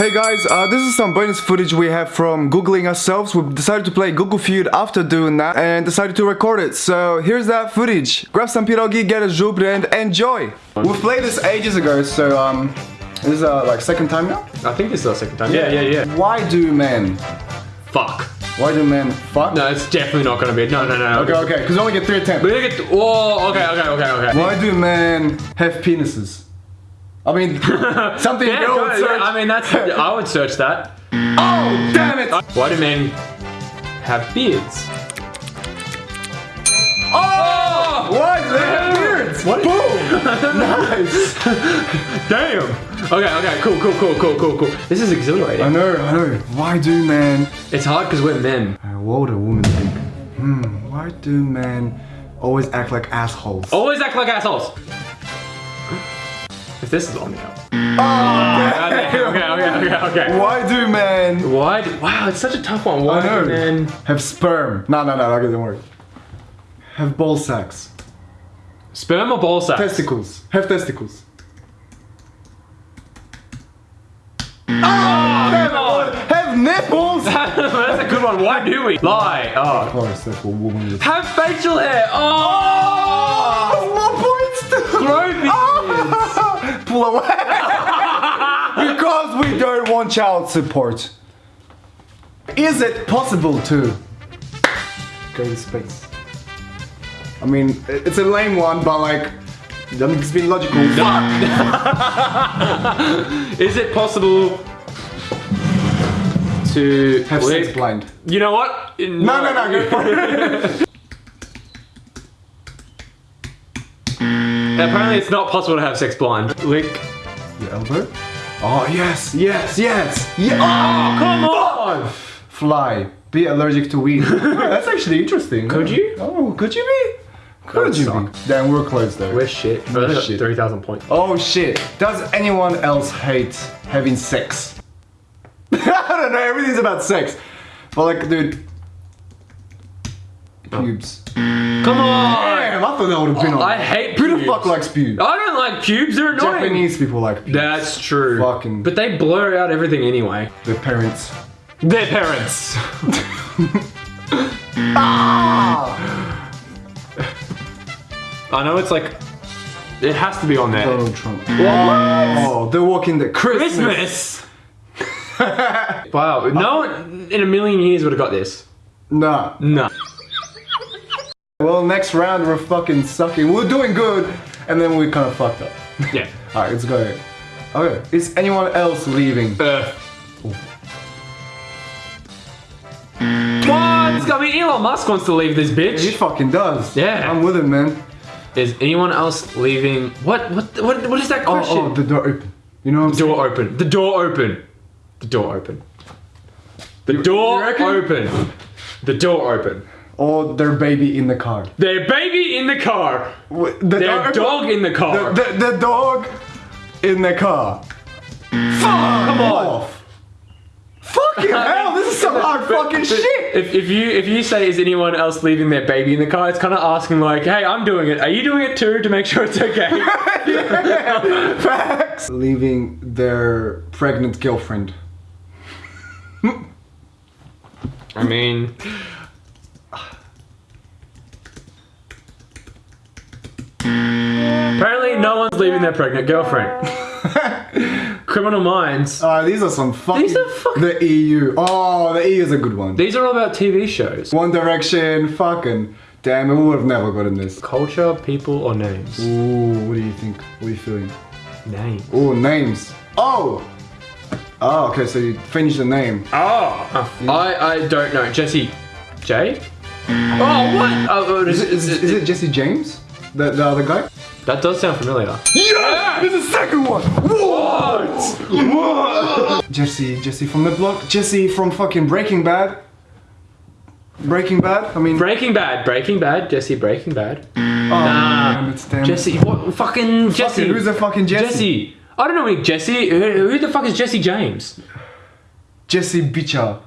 Hey guys, uh, this is some bonus footage we have from googling ourselves. We decided to play Google Feud after doing that and decided to record it. So here's that footage. Grab some pierogi, get a zubr and enjoy. We've played this ages ago, so um, this is uh, like second time now. I think this is our second time. Yeah, yeah, yeah. Why do men? Fuck. Why do men fuck? No, it's definitely not gonna be. No, no, no. Okay, okay, because we only get three attempts. We look at. Whoa. Okay, okay, okay, okay. Why do men have penises? I mean, something Yeah, go- would search. I mean, that's. I would search that. oh, damn it! Why do men have beards? Oh! Why do they have beards? What? Boom! nice! Damn. Okay, okay, cool, cool, cool, cool, cool, cool. This is exhilarating. I know, I know. Why do men It's hard because we're men. Uh, what would a woman think? Hmm, why do men always act like assholes? Always act like assholes. If this is on now. Oh, Okay, okay, okay, okay. Why do men Why? Do, wow, it's such a tough one. Why do men? have sperm? No, no, no, okay, don't worry. Have ball sacks. Sperm or ball sack? Testicles. Have testicles. Oh, ah! Come on. Have nipples! That's a good one. Why do we lie? Oh. Of course, that's what woman Have facial hair. Oh. oh more points too! Grow beards. Pull away! because we don't want child support. Is it possible to go to space? I mean, it's a lame one, but like, I mean, it's been logical. Fuck! Is it possible to Have sex blind. You know what? No, No, no, no, go for it. Apparently, it's not possible to have sex blind. Lick. Your elbow? Oh, yes, yes, yes, yes! Oh, come on! Fly. Be allergic to weed. That's actually interesting. Could you? Oh, could you be? Could you suck. be? Damn, we're close though. We're shit. We're We're shit. 3,000 points. Oh shit. Does anyone else hate having sex? I don't know, everything's about sex. But like, dude. Oh. Pubes. Come on! Damn, I thought that would have been on. I hate Who the pubes. fuck likes pubes? I don't like pubes, they're annoying. Japanese people like pubes. That's true. Fucking- But they blur out everything anyway. Their parents. Their parents. Ah! I know it's like. It has to be on there. Donald Trump. What? Oh, they're walking the Christmas. Christmas! wow, no one in a million years would have got this. Nah. No. Well, next round we're fucking sucking. We're doing good, and then we kind of fucked up. Yeah. Alright, let's go. Okay, is anyone else leaving? Earth. What? I mean, Elon Musk wants to leave this bitch. He fucking does. Yeah. I'm with him, man. Is anyone else leaving? What? What? What? What is that Oh, oh question? oh, the door open. You know what I'm saying? door open. The door open. The door open. The door open. The door open. Or their baby in the car. Their baby in the car. Wh- The Their door- dog in the car. The, the, the dog in the car. Fuck Come on. off. Fucking hell, this is some hard fucking shit. If, if you if you say is anyone else leaving their baby in the car, it's kind of asking like, hey, I'm doing it. Are you doing it too to make sure it's okay? Facts. Leaving their pregnant girlfriend. I mean, apparently no one's leaving their pregnant girlfriend. Criminal Minds. Uh, these are some fucking. These are fucking- The EU. Oh, the EU is a good one. These are all about TV shows. One Direction, fucking. Damn, we would have never gotten this. Culture, people, or names? Ooh, what do you think? What are you feeling? Names. Ooh, names. Oh! Oh, okay, so you finish the name. Oh, I I don't know. Jessie J. Oh, what? Oh, Is it, is, is it Jesse James? The, the other guy? That does sound familiar. Yeah! There's a second one! What? What? Jesse, Jesse from the block. Jesse from fucking Breaking Bad. Breaking Bad? I mean, Breaking Bad. Breaking Bad. Jesse Breaking Bad. oh, damn, it's damn. Jesse. What? Fucking Jesse. Fucking, who's the fucking Jesse? Jesse. I don't know any Jesse. Who, who the fuck is Jesse James? Jesse Bicha.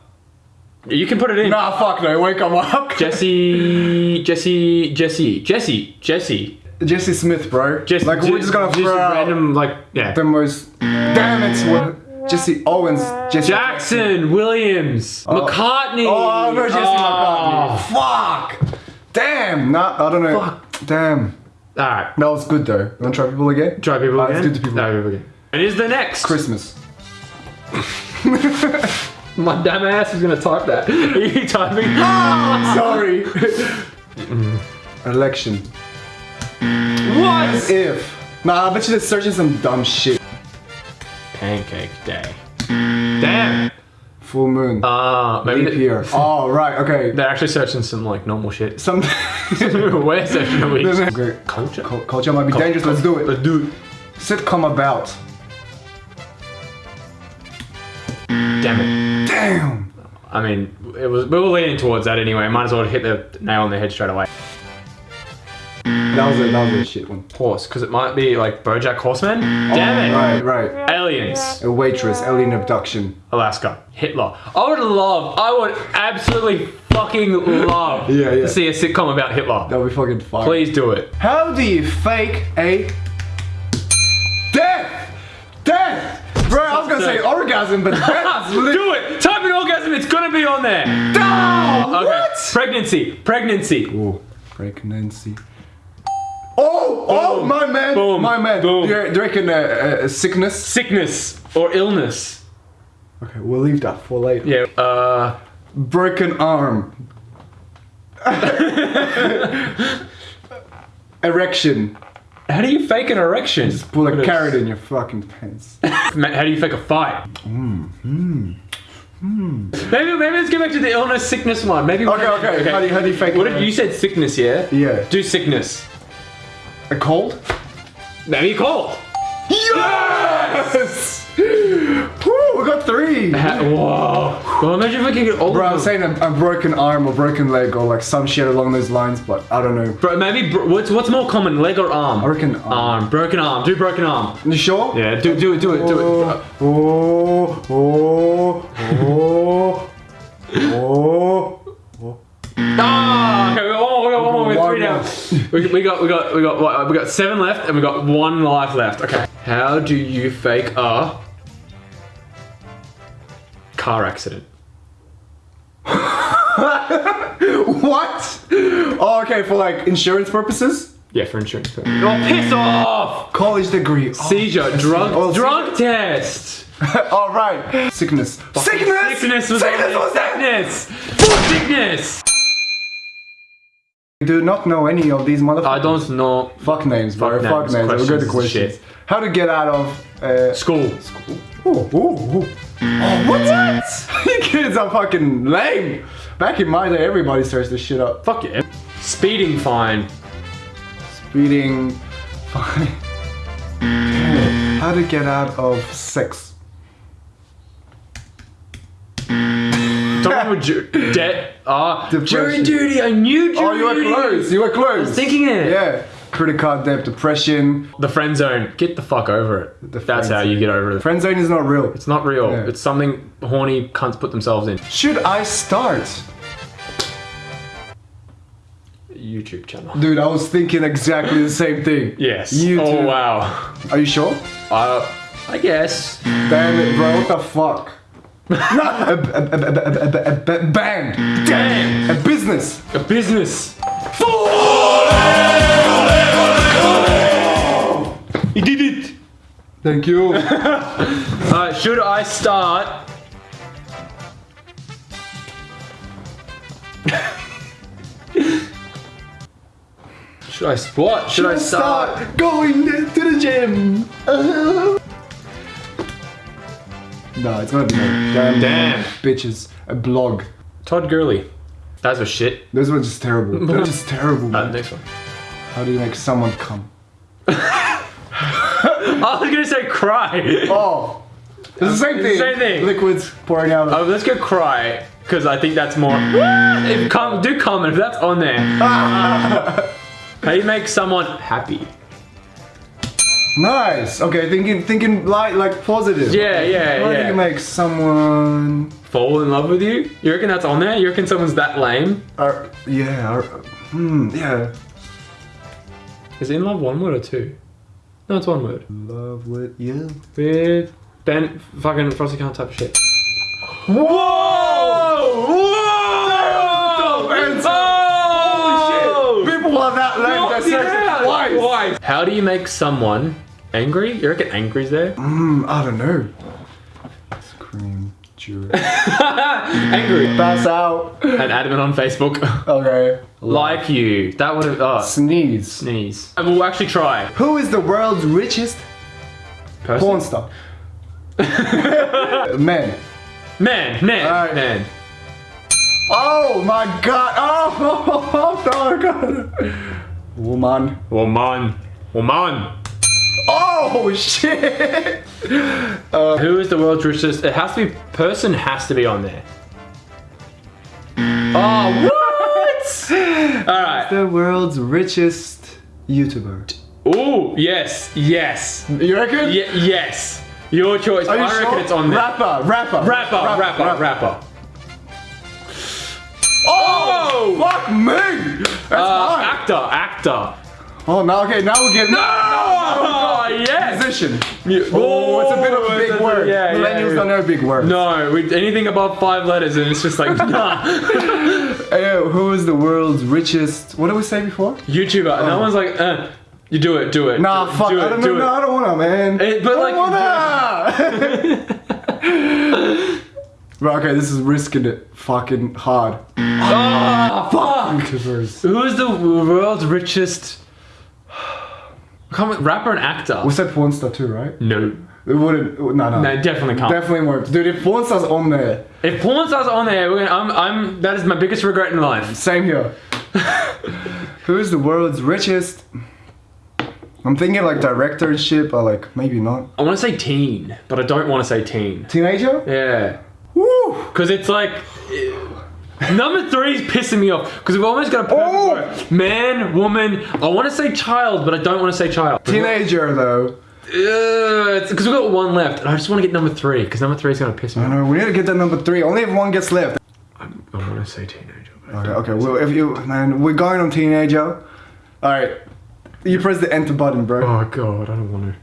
You can put it in. Nah, fuck no, wake him up. Jesse. Jesse. Jesse. Jesse. Jesse. Jesse Smith, bro. Just like, we're just gonna just throw out random like yeah. the most. Damn it! What? Jesse Owens. Jesse Jackson, Williams, oh. Oh, McCartney. Oh, no, Jesse Oh. McCartney. Fuck. Damn. Nah, I don't know. Fuck. Damn. Alright, That was good though. You wanna try people again? try people Alright, again. Let's do the people. Try people again. And the next. Christmas. My damn ass is gonna type that. Are you typing? Sorry. Mm. Election. What? If. Nah, I bet you they're searching some dumb shit. Pancake day. Damn. Full moon. Uh, maybe Leap year. Oh, right, okay. they're actually searching some like normal shit. Some. We're searching a week. Great. Culture. Cul- Culture might be dangerous, let's do it. Let's do it. Sitcom about. Damn it. Damn. I mean, it was we were leaning towards that anyway. Might as well hit the nail on the head straight away. That was a, that was a shit one. Horse, because it might be like BoJack Horseman. Oh, Damn it. Right, right. Aliens. A waitress, alien abduction. Alaska. Hitler. I would love, I would absolutely fucking love Yeah, yeah. to see a sitcom about Hitler. That would be fucking fire. Please do it. How do you fake a death? Death! Bro, I was gonna say orgasm, but death Do it! Type in orgasm, it's gonna be on there. No! Okay. What? Pregnancy. Pregnancy. Oh, pregnancy. Oh, oh, my man, Boom. my man. Boom. Do you, do you reckon uh, uh, sickness? Sickness or illness. Okay, we'll leave that for later. Yeah. Uh. Broken arm. Erection. How do you fake an erection? Just pull a carrot in your fucking pants. How do you fake a fight? Hmm, hmm. Maybe, maybe let's get back to the illness, sickness one. Maybe. Okay, okay. okay. How do you, how do you fake What if you said sickness? Yeah. Yeah. Do sickness. A cold? Maybe cold. Yes! Woo, we got three. Whoa. Well, imagine if we could get all Bro, I of was them. saying a, a broken arm or broken leg or like some shit along those lines, but I don't know. Bro, maybe bro- what's what's more common, leg or arm? Reckon arm. Arm. Broken arm. Do broken arm. You sure? Yeah. Do do it. Do it. Do it. Oh, oh, oh, oh, oh. Ah, okay, we got one more, we got one more, we got three now. We, we got, we got, we got, what, we got seven left, and we got one life left. Okay. How do you fake a car accident? What? Oh, okay, for like insurance purposes? Yeah, for insurance. purposes. Oh, piss off! College degree. Oh. Seizure, drug, Oh, drug test. All right. Sickness. Sickness. Sickness was Sickness was that. sickness. Sickness. I do not know any of these motherfuckers. I don't know. Fuck names, bro. Fuck Fuck names, names. We'll go to questions, shit. How to get out of. Uh, School. oh, oh, oh. oh, what's that? you kids are fucking lame. Back in my day, everybody searched this shit up. Fuck yeah. Speeding fine. Speeding Fine. How to get out of sex. Someone with ju- debt. Ah, jury duty. I knew jury Oh, you were duty. close. You were close. Thinking it. Yeah. Credit card debt, depression. The friend zone. Get the fuck over it. The That's friend how you zone. get over it. Friend zone is not real. It's not real. Yeah. It's something horny cunts put themselves in. Should I start? YouTube channel. Dude, I was thinking exactly the same thing. Yes. You oh wow. Are you sure? Uh, I guess. Damn it, bro. What the fuck? a, a, a, a, band. Damn. A business. A business. He did it. Thank you. should I start? should I squat? Should, should I start, start going to the gym? No, it's gonna be no. Damn, Damn. bitches. A blog. Todd Gurley. That's a shit. Those were just terrible. They're just terrible. Uh, next one. How do you make someone come? I was gonna say cry. Oh, it's the same It's thing. same thing. Liquids pouring out. Oh, let's go cry because I think that's more. if com- do comment if that's on there. How do you make someone happy? Nice. Okay, thinking thinking light like positive. Yeah, yeah, How do yeah. you make someone? Fall in love with you? You reckon that's on there? You reckon someone's that lame? Uh, yeah. Uh, hmm. Yeah. Is in love one word or two? No, it's one word. Love with you. With Ben fucking Frosty can't type shit. Whoa! Whoa! People are that lame. Yeah. searching twice. Why? How do you make someone angry? You reckon angry's there? Mm, I don't know. Scream, jury. angry. Pass out. And adamant on Facebook. Okay. like you. That would have. Oh, Sneeze. sneeze. And we'll actually try. Who is the world's richest Person? porn star? Man. Man, man, Alright. man. Oh my god. Oh, oh god. Woman. Woman. Woman. Oh shit. Uh, who is the world's richest? It has to be. Person has to be on there. Mm. Oh, what? Alright. The world's richest YouTuber. Oh, yes, yes. You reckon? Ye- yes. Your choice. You I reckon sure? it's on there. Rapper, rapper. Rapper, rapper, rapper. Oh, fuck me. That's Uh, hard. actor, actor. Oh, now okay, now we get Oh, yes. musician. Oh, it's a bit of a Oh, big a- word. yeah, Millennials yeah. don't know big words. No, we, anything above five letters, and it's just like nah. Hey, who is the world's richest? What did we say before? YouTuber. No one's like, uh, you do it, do it. Nah, do, fuck. do I don't do know. No, it. I don't wanna, man. Eh, but, I don't wanna. okay, this is risking it. Fucking hard. Ah, fuck. Who is the world's richest? Rapper and actor. We said porn star too, right? No, It wouldn't. No, no. no, definitely can't. Definitely won't. Dude, if porn star's on there, if porn stars on there, we're gonna, I'm, I'm. That is my biggest regret in life. same here. who is the world's richest? I'm thinking like directorship or like maybe not. I want to say teen, but I don't want to say teen. Teenager? Yeah, Woo! because it's like. Number three is pissing me off because we've almost got a Oh! Man, woman. I want to say child, but I don't want to say child. Teenager though. Because we've got one left, and I just want to get number three because number three is gonna piss me I off. we need to get that number three. Only if one gets left. I'm want to say teenager. Okay, okay. Well, if you man, we're going on teenager. All right, you press the enter button, bro. Oh god, I don't want to.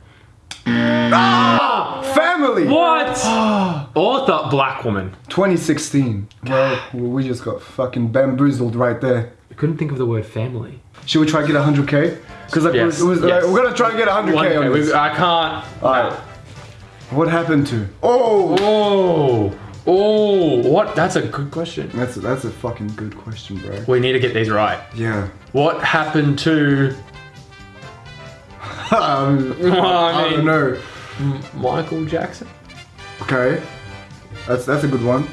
Ah, family. What? Author, black woman. 2016. Well, we just got fucking bamboozled right there. I couldn't think of the word family. Should we try to get 100k? Because like, Yes, it was, yes. like, we're gonna try to get 100k One, on we- this. I can't. All right. What happened to? Oh, Oh, oh, what? That's a good question. that's a, that's a fucking good question, bro. We need to get these right. Yeah. What happened to um, Well, I I don't mean- know. Michael Jackson? Okay. That's that's a good one.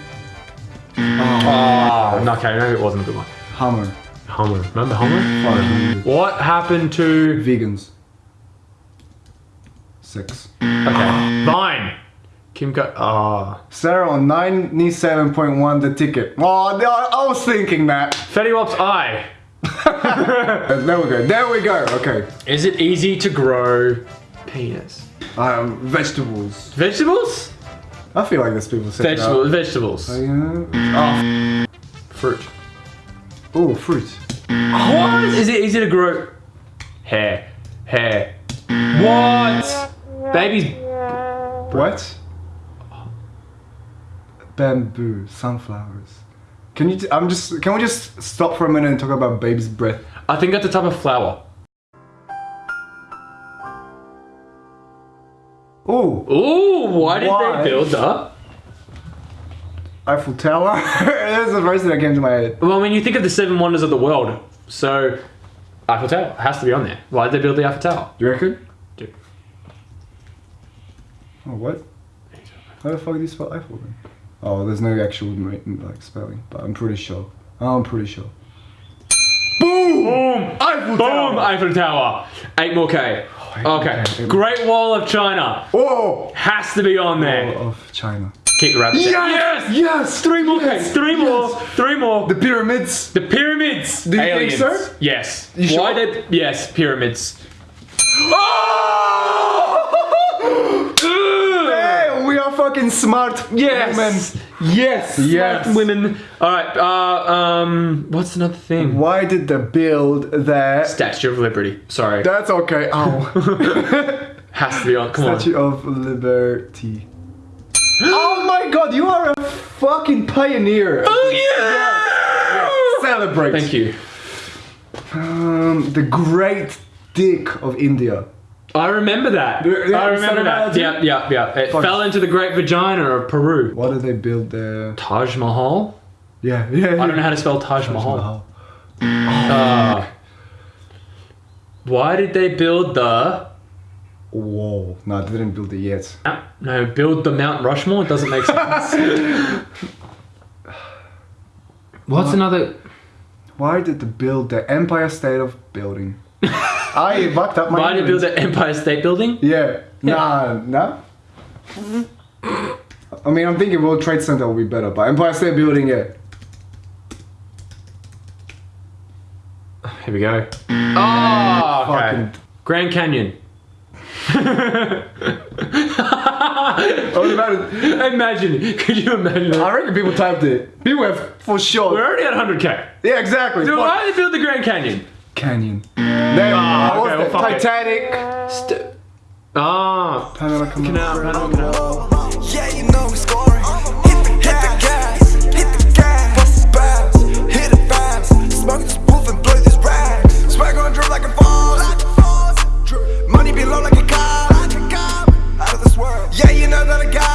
Oh, no, okay, maybe it wasn't a good one. Hammer. Homer. Remember Homer? Fuck. What happened to. Vegans. Six. Okay. Vine. Kim Ka. Oh. Sarah on 97.1 the ticket. Oh, no, I was thinking that. Fetty Wap's eye. There we go. There we go. Okay. Is it easy to grow penis? Um, vegetables. Vegetables? I feel like there's people saying Vegetables. Vegetables. Yeah. Fruit. Oh, fruit. What? Is it easy to grow hair? Hair. What? Babies. What? Bamboo, sunflowers. Can you? T- I'm just. Can we just stop for a minute and talk about baby's breath? I think that's a type of flower. Oh, Ooh, why did Why? they build that? Eiffel Tower. That's the first thing that came to my head. Well, I mean, you think of the seven wonders of the world, so Eiffel Tower has to be on there. Why did they build the Eiffel Tower? You reckon? Dude. Oh, what? How the fuck do you spell Eiffel then? Oh, there's no actual like spelling, but I'm pretty sure. I'm pretty sure. Boom! Boom! Eiffel Boom! Eiffel Tower. Eight more K. Okay. Great Wall of China Oh! has to be on there. Of China. Keep the rabbit. Yes! Yes! Three more Yes! K. Three more. Three more. The pyramids. The pyramids. Do you think Aliens. so? Yes. You Why sure? did? Yes, pyramids. Oh! Hey, we are fucking smart Yes. women. Yes. Yes. Smart women. All right. Uh, um. What's another thing? Why did they build that? Statue of Liberty. Sorry. That's okay. Ow. Has to be on. Come on. Statue of Liberty. Oh my god, you are a fucking pioneer. Oh yeah! Celebrate. Thank you. Um, the great dick of India. I remember that. Yeah, I remember that. that, Yeah, yeah, yeah. It Fuck. fell into the great vagina of Peru. Why did they build there? Taj Mahal? Yeah, yeah. I don't know how to spell Taj Mahal. Mahal. Uh, why did they build the Whoa. No, they didn't build it yet. no build the Mount Rushmore? It doesn't make sense. What's another? Why did they build the Empire State of Building? I fucked up my Why did they build English. the Empire State Building? Yeah. Nah, nah. I mean, I'm thinking World Trade Center will be better, but Empire State Building, yeah. Here we go. Oh, okay. Grand Canyon. Oh, man, Imagine, could you imagine? I reckon people typed it. People have for sure. We're already at 100k. Yeah, exactly. So Fuck. why did they build the Grand Canyon? Canyon. No, ah, okay, well, Titanic. St ah. Panama Canal. Panama Canal. Yeah, you know we scoring. Hit the, hit the gas, hit the gas. Bust hit. Smoke this and blow drip like. Money be low like a cop. Out of this world. Yeah, you know that I got.